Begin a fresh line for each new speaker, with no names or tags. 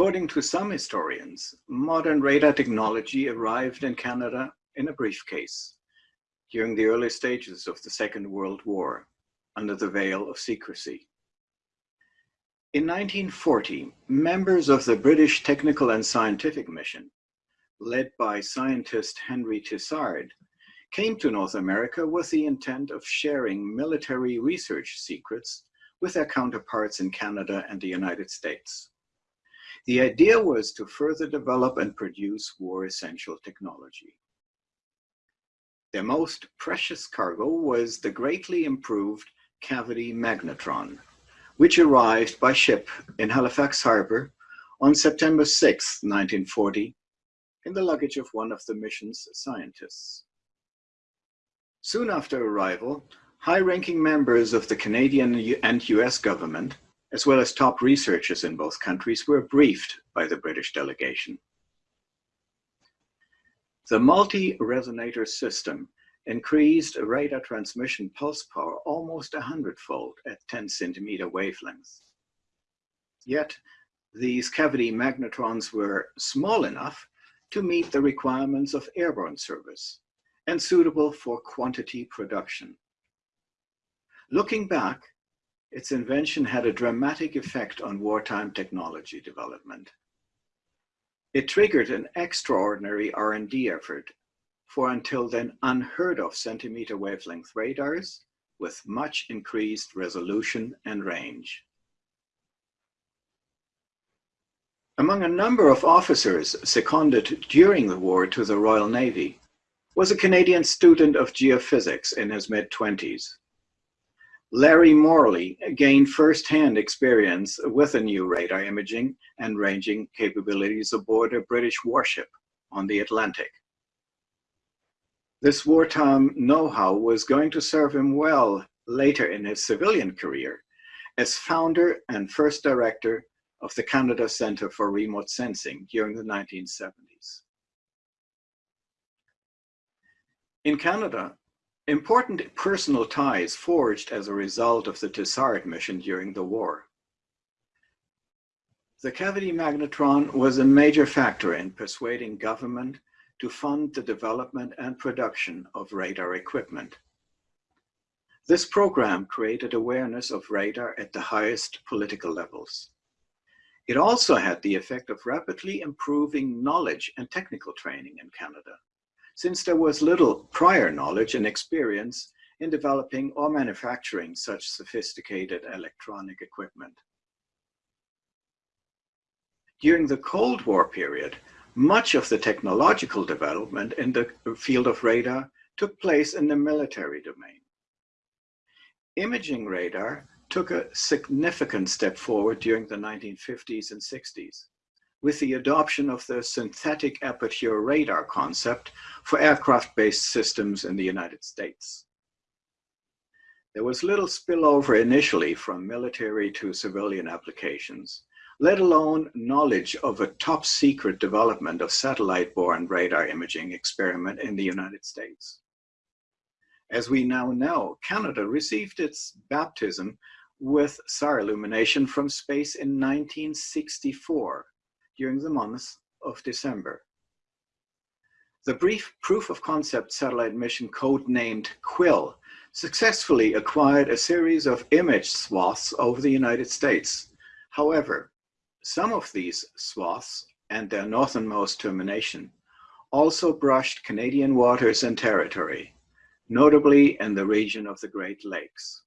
According to some historians, modern radar technology arrived in Canada in a briefcase during the early stages of the Second World War under the veil of secrecy. In 1940, members of the British Technical and Scientific Mission, led by scientist Henry Tizard, came to North America with the intent of sharing military research secrets with their counterparts in Canada and the United States. The idea was to further develop and produce war essential technology. Their most precious cargo was the greatly improved cavity magnetron, which arrived by ship in Halifax Harbor on September 6, 1940, in the luggage of one of the mission's scientists. Soon after arrival, high-ranking members of the Canadian and US government, as well as top researchers in both countries, were briefed by the British delegation. The multi-resonator system increased radar transmission pulse power almost a hundredfold at 10 centimeter wavelengths. Yet, these cavity magnetrons were small enough to meet the requirements of airborne service and suitable for quantity production. Looking back, its invention had a dramatic effect on wartime technology development. It triggered an extraordinary R&D effort for until then unheard of centimeter wavelength radars with much increased resolution and range. Among a number of officers seconded during the war to the Royal Navy was a Canadian student of geophysics in his mid-twenties. Larry Morley gained first-hand experience with the new radar imaging and ranging capabilities aboard a British warship on the Atlantic. This wartime know-how was going to serve him well later in his civilian career as founder and first director of the Canada Centre for Remote Sensing during the 1970s. In Canada, Important personal ties forged as a result of the Tizard mission during the war. The cavity magnetron was a major factor in persuading government to fund the development and production of radar equipment. This program created awareness of radar at the highest political levels. It also had the effect of rapidly improving knowledge and technical training in Canada since there was little prior knowledge and experience in developing or manufacturing such sophisticated electronic equipment. During the Cold War period, much of the technological development in the field of radar took place in the military domain. Imaging radar took a significant step forward during the 1950s and 60s with the adoption of the synthetic aperture radar concept for aircraft-based systems in the United States. There was little spillover initially from military to civilian applications, let alone knowledge of a top secret development of satellite-borne radar imaging experiment in the United States. As we now know, Canada received its baptism with SAR illumination from space in 1964 during the month of December. The brief proof of concept satellite mission codenamed Quill successfully acquired a series of image swaths over the United States. However, some of these swaths and their northernmost termination also brushed Canadian waters and territory, notably in the region of the Great Lakes.